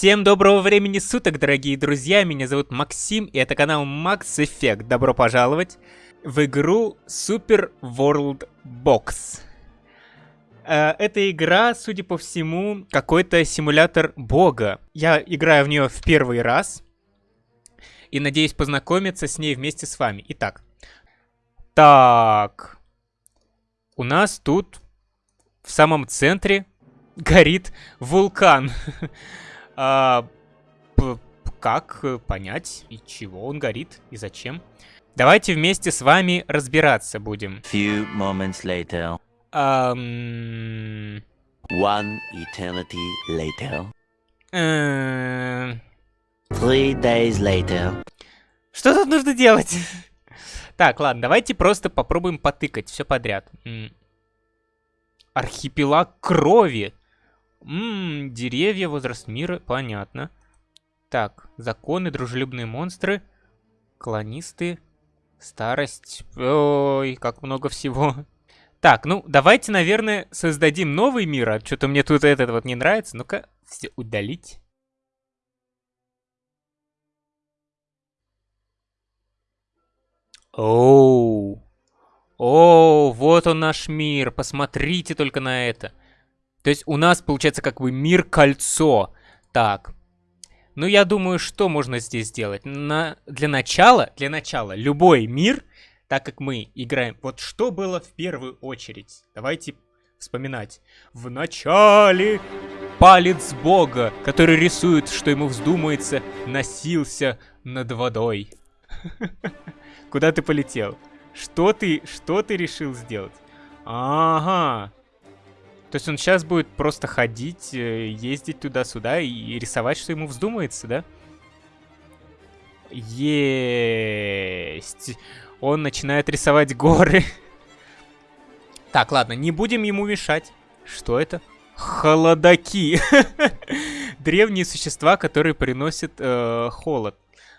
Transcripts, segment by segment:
Всем доброго времени суток, дорогие друзья, меня зовут Максим, и это канал Max Effect. Добро пожаловать в игру Super World Box. Э, эта игра, судя по всему, какой-то симулятор бога. Я играю в нее в первый раз, и надеюсь познакомиться с ней вместе с вами. Итак, так, у нас тут в самом центре горит вулкан. а, как понять, и чего он горит, и зачем? Давайте вместе с вами разбираться будем. Few moments later. Um... One eternity later. Э, Three days later. Что тут нужно делать? Так, ладно, давайте просто попробуем потыкать все подряд. Архипелаг крови. Ммм, деревья, возраст мира, понятно. Так, законы, дружелюбные монстры, колонисты, старость. Ой, как много всего. Так, ну, давайте, наверное, создадим новый мир. А что-то мне тут этот вот не нравится. Ну-ка, все удалить. Оу. О, вот он наш мир. Посмотрите только на это. То есть у нас получается как бы мир-кольцо. Так. Ну, я думаю, что можно здесь сделать? На... Для начала, для начала, любой мир, так как мы играем... Вот что было в первую очередь? Давайте вспоминать. В начале палец бога, который рисует, что ему вздумается, носился над водой. Куда ты полетел? Что ты, что ты решил сделать? Ага. То есть он сейчас будет просто ходить, э, ездить туда-сюда и рисовать, что ему вздумается, да? Есть. Он начинает рисовать горы. Так, ладно, не будем ему мешать. Что это? Холодаки. Древние существа, которые приносят э, холод.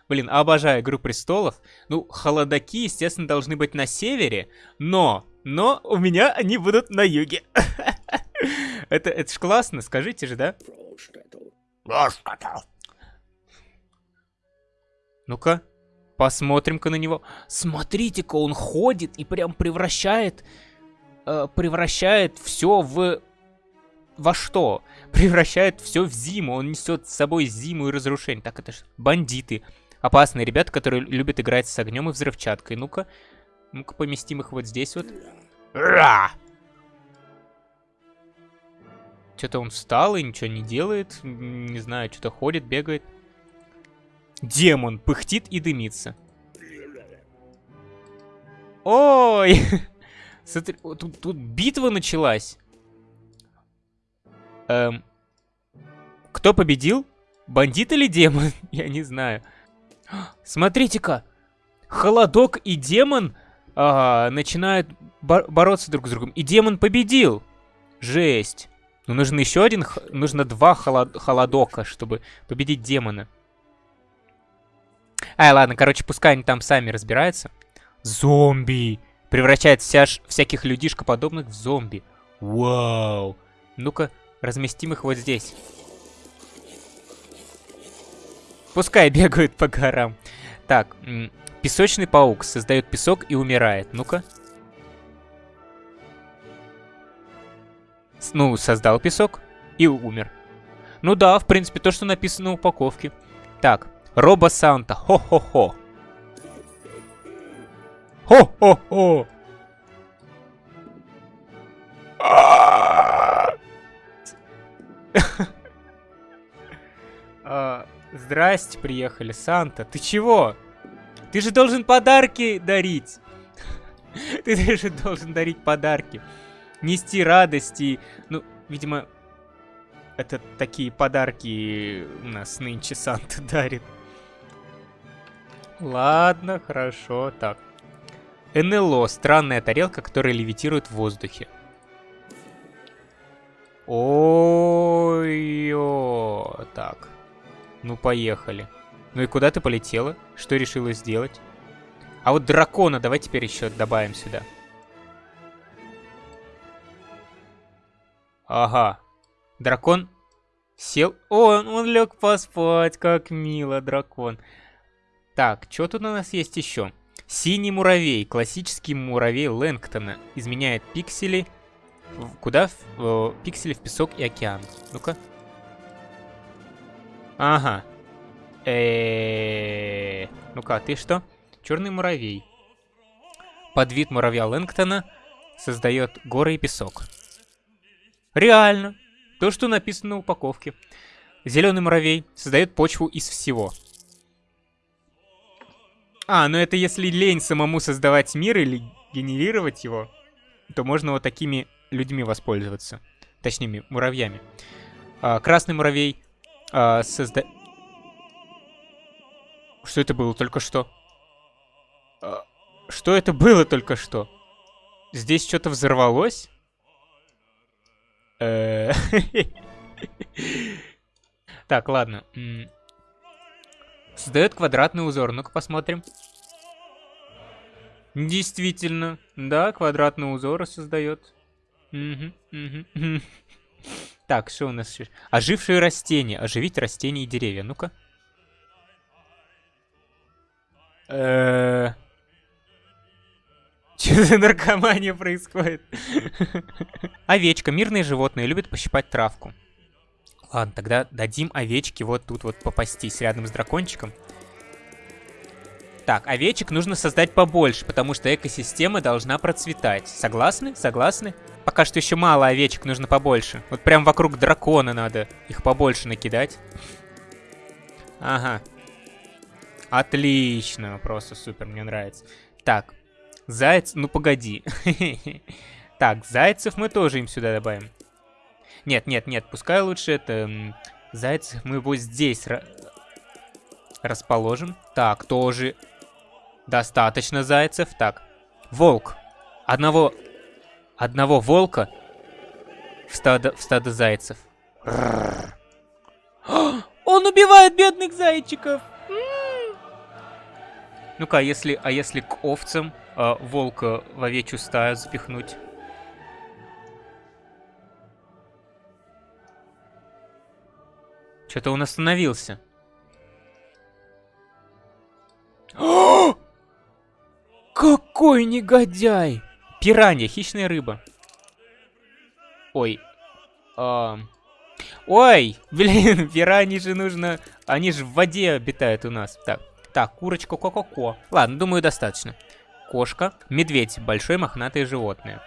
Блин, обожаю Игру Престолов. Ну, холодаки, естественно, должны быть на севере, но, но у меня они будут на юге. это, это ж классно, скажите же, да? Ну-ка, посмотрим-ка на него. Смотрите-ка, он ходит и прям превращает, э, превращает все в... Во что? Превращает все в зиму. Он несет с собой зиму и разрушение. Так, это ж бандиты. Опасные ребята, которые любят играть с огнем и взрывчаткой. Ну-ка, ну-ка поместим их вот здесь вот. Ра! Что-то он встал и ничего не делает. Не знаю, что-то ходит, бегает. Демон пыхтит и дымится. Ой! Смотри, тут, тут битва началась. Эм, кто победил? Бандит или демон? Я не знаю. Смотрите-ка! Холодок и демон а, начинают бор бороться друг с другом. И демон победил! Жесть! Ну, нужен еще один, нужно два холод холодока, чтобы победить демона. Ай, ладно, короче, пускай они там сами разбираются. Зомби! Превращает вся, всяких людишкоподобных в зомби. Вау! Ну-ка, разместим их вот здесь. Пускай бегают по горам. Так, песочный паук создает песок и умирает. Ну-ка. Ну, создал песок и умер. Ну да, в принципе, то, что написано на упаковке. Так, Робо Санта, хо-хо-хо. Хо-хо-хо. А, Здрасте, приехали, Санта. Ты чего? Ты же должен подарки дарить. Ты же должен дарить подарки. Нести радости. Ну, видимо, это такие подарки у нас нынче Санта дарит. Ладно, хорошо, так. НЛО. Странная тарелка, которая левитирует в воздухе. Ой-ё. Так. Ну, поехали. Ну и куда ты полетела? Что решила сделать? А вот дракона давай теперь еще добавим сюда. Ага. Дракон Сел... О, он, он лег поспать, как мило, дракон. Так, что тут у нас есть еще? Синий муравей, классический муравей Лэнгтона. Изменяет пиксели. В- Куда? В, э, пиксели в песок и океан. Ну-ка. Ага. Э, Ну-ка, а ты что? Черный муравей. Подвид муравья Лэнгтона создает горы и песок. Реально. То, что написано на упаковке. Зеленый муравей создает почву из всего. А, ну это если лень самому создавать мир или генерировать его, то можно вот такими людьми воспользоваться. Точнее, муравьями. А, красный муравей а, созда... Что это было только что? А, что это было только что? Здесь что-то взорвалось? Э, Так, ладно. Создает квадратный узор. Ну-ка посмотрим. Действительно. Да, квадратный узор создает. Так, что у нас еще? Ожившие растения. Оживить растения и деревья. Ну-ка. Что за наркомания происходит? Овечка. Мирные животные любят пощипать травку. Ладно, тогда дадим овечке вот тут вот попастись рядом с дракончиком. Так, овечек нужно создать побольше, потому что экосистема должна процветать. Согласны? Согласны? Пока что еще мало овечек, нужно побольше. Вот прям вокруг дракона надо их побольше накидать. Ага. Отлично, просто супер, мне нравится. Так, заяц, ну погоди. Так, зайцев мы тоже им сюда добавим. Нет, нет, нет, пускай лучше это... Зайцев мы вот здесь ра- расположим. Так, тоже достаточно зайцев. Так, волк. Одного... Одного волка в стадо, в стадо зайцев. Он убивает бедных зайчиков! Ну-ка, а если, а если к овцам а, волка в овечью стаю запихнуть? Что-то он остановился. Какой негодяй! Пиранья, хищная рыба. Ой. ам. Ой, блин, пираньи же нужно... Они же в воде обитают у нас. Так, так, курочка ко-ко-ко. Ладно, думаю, достаточно. Кошка, медведь, большое мохнатое животное.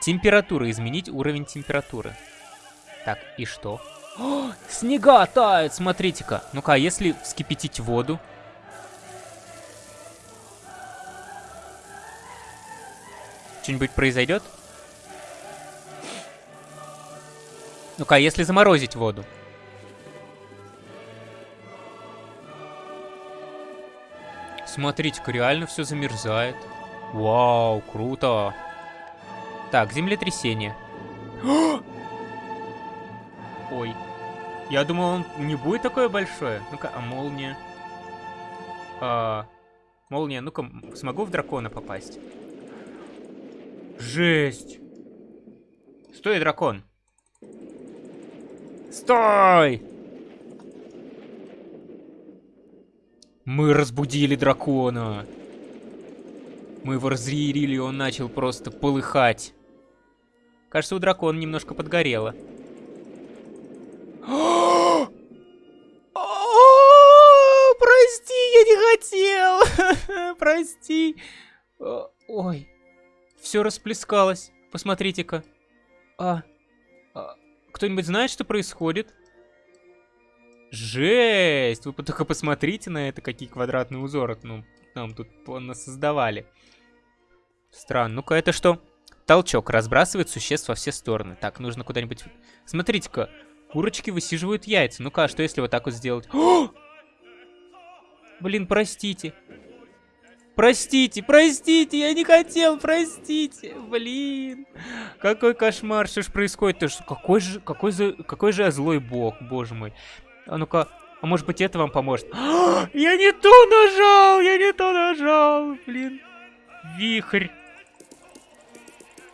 Температура, изменить уровень температуры. Так, и что? О, снега тают, смотрите-ка. Ну-ка, а если вскипятить воду? Что-нибудь произойдет? Ну-ка, а если заморозить воду? Смотрите-ка, реально все замерзает. Вау, круто. Так, землетрясение. Ой. Я думал, он не будет такое большое. Ну-ка, а молния? А, молния, ну-ка, смогу в дракона попасть? Жесть. Стой, дракон. Стой! Мы разбудили дракона. Мы его разъярили, и он начал просто полыхать. Кажется, у дракона немножко подгорело. Прости, я не хотел. Прости. Ой, все расплескалось. Посмотрите-ка. А, а, кто-нибудь знает, что происходит? Жесть! Вы только посмотрите на это, какие квадратные узоры ну, нам тут создавали. Странно. Ну-ка, это что? Толчок разбрасывает существ во все стороны. Так, нужно куда-нибудь... Смотрите-ка, курочки высиживают яйца. Ну-ка, а что если вот так вот сделать? О! Блин, простите. Простите, простите, я не хотел, простите. Блин. Какой кошмар, что ж происходит-то? Что- Какой же, какой же, какой же злой бог, боже мой. А ну-ка, а может быть это вам поможет? Я не то нажал, я не то нажал, блин. Вихрь.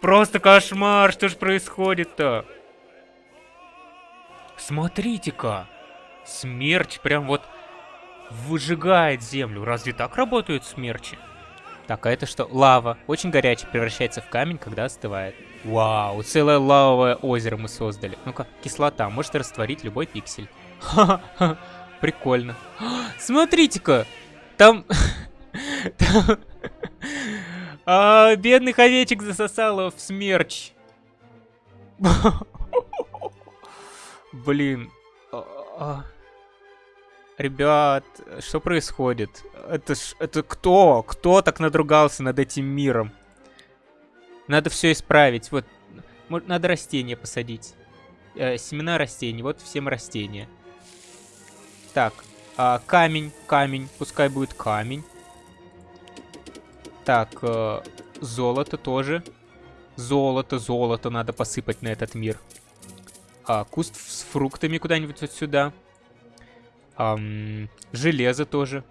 Просто кошмар, что ж происходит-то? Смотрите-ка. Смерч прям вот выжигает землю. Разве так работают смерчи? Так, а это что? Лава. Очень горячая, превращается в камень, когда остывает. Вау, целое лавовое озеро мы создали. Ну-ка, кислота может растворить любой пиксель. Ха-ха, прикольно. Смотрите-ка, там... там... А, бедных овечек засосало в смерч. Блин. А, а. Ребят, что происходит? Это ж... Это кто? Кто так надругался над этим миром? Надо все исправить. Вот. Надо растения посадить. Э, семена растений. Вот всем растения. Так. А, камень. Камень. Пускай будет камень. Так. Э, золото тоже. Золото, золото надо посыпать на этот мир. А, куст с фруктами куда-нибудь вот сюда. Ам, железо тоже.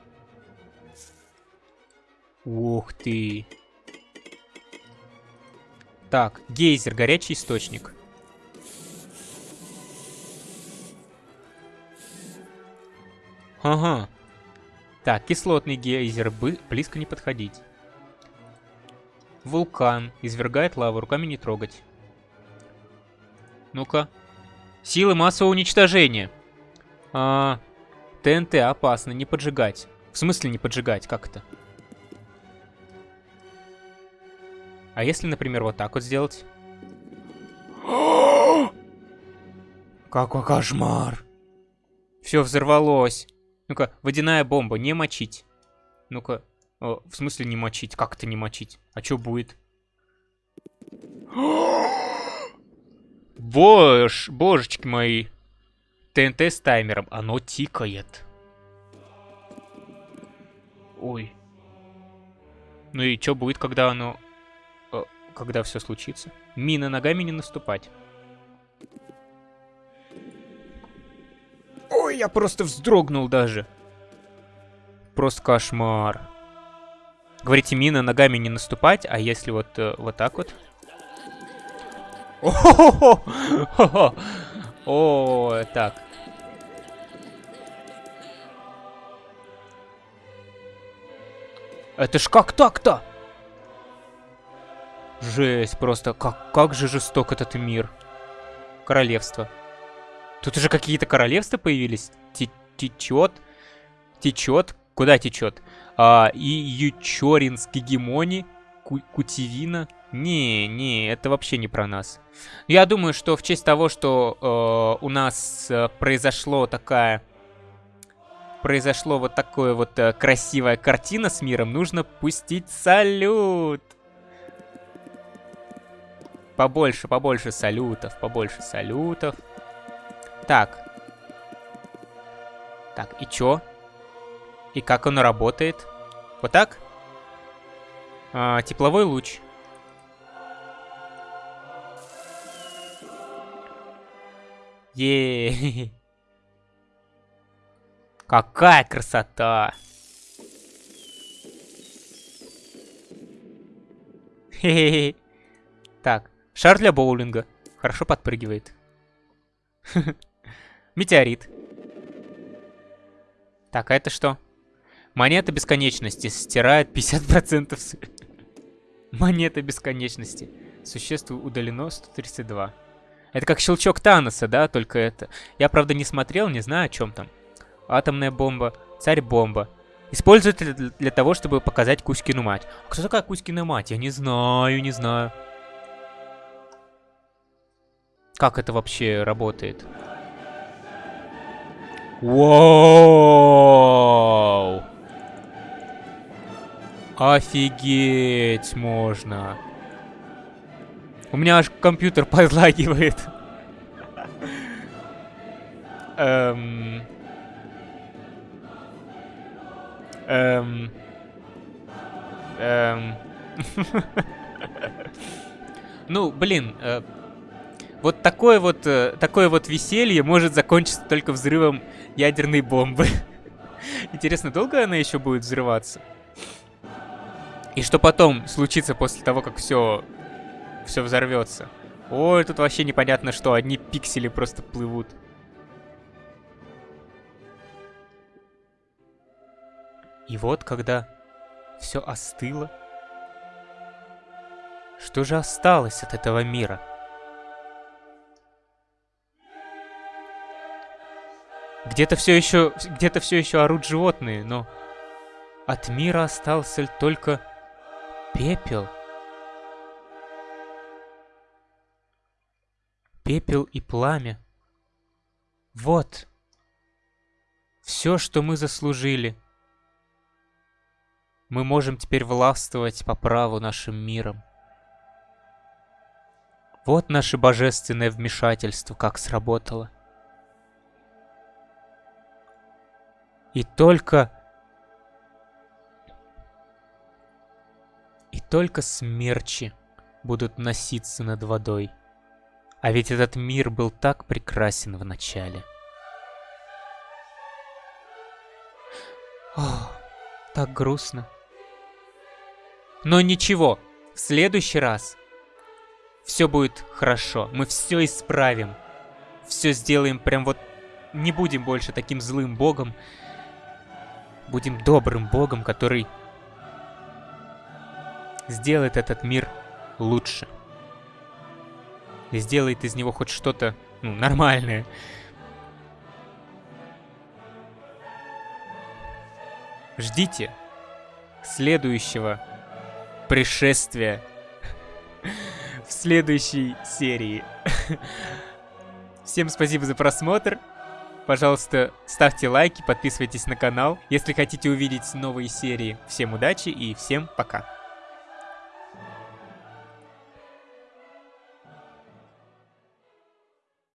Ух ты. Так, гейзер, горячий источник. Ага. Так, кислотный гейзер, близко не подходить. Вулкан, извергает лаву, руками не трогать. Ну-ка. Силы массового уничтожения. А, ТНТ опасно, не поджигать. В смысле не поджигать, как это? А если, например, вот так вот сделать? Какой кошмар! Все взорвалось. Ну-ка, водяная бомба, не мочить. Ну-ка, в смысле не мочить? Как это не мочить? А что будет? Бож, божечки мои. ТНТ с таймером. Оно тикает. Ой. Ну и что будет, когда оно... Когда все случится? Мина ногами не наступать. Ой, я просто вздрогнул даже. Просто кошмар. Говорите, мина ногами не наступать, а если вот, э, вот так вот? О, так. Это ж как так-то? Жесть, просто как, как же жесток этот мир. Королевство. Тут уже какие-то королевства появились. Течет. Течет. Куда течет? А, и Ючоринск, Гегемони, Ку Кутивина. Не, не, это вообще не про нас. Я думаю, что в честь того, что э, у нас э, произошло такая... Произошло вот такое вот э, красивая картина с миром, нужно пустить салют. Побольше, побольше салютов, побольше салютов. Так. Так, и чё? И как оно работает? Вот так? А, тепловой луч. Еее. Какая красота! Хе-хе-хе. Так, шар для боулинга. Хорошо подпрыгивает. Метеорит. Так, а это что? Монета бесконечности стирает 50%. Монета бесконечности. Существо удалено 132. Это как щелчок Таноса, да, только это. Я, правда, не смотрел, не знаю, о чем там. Атомная бомба, царь-бомба. Используют для, для того, чтобы показать Кузькину мать. А кто такая Кузькина мать? Я не знаю, не знаю. Как это вообще работает? Вау! Офигеть можно. У меня аж компьютер подлагивает. Эм... Эм... Эм... ну, блин, э, вот такое вот, э, такое вот веселье может закончиться только взрывом ядерной бомбы. Интересно, долго она еще будет взрываться? И что потом случится после того, как все все взорвется. Ой, тут вообще непонятно что, одни пиксели просто плывут. И вот, когда все остыло, что же осталось от этого мира? Где-то все еще, где-то все еще орут животные, но от мира остался только пепел. Пепел и пламя. Вот. Все, что мы заслужили. Мы можем теперь властвовать по праву нашим миром. Вот наше божественное вмешательство как сработало. И только... И только смерчи будут носиться над водой. А ведь этот мир был так прекрасен в начале. Так грустно. Но ничего, в следующий раз все будет хорошо, мы все исправим. Все сделаем прям вот... Не будем больше таким злым богом. Будем добрым богом, который сделает этот мир лучше. И сделает из него хоть что-то, ну, нормальное. Ждите следующего пришествия в следующей серии. Всем спасибо за просмотр. Пожалуйста, ставьте лайки, подписывайтесь на канал. Если хотите увидеть новые серии, всем удачи и всем пока.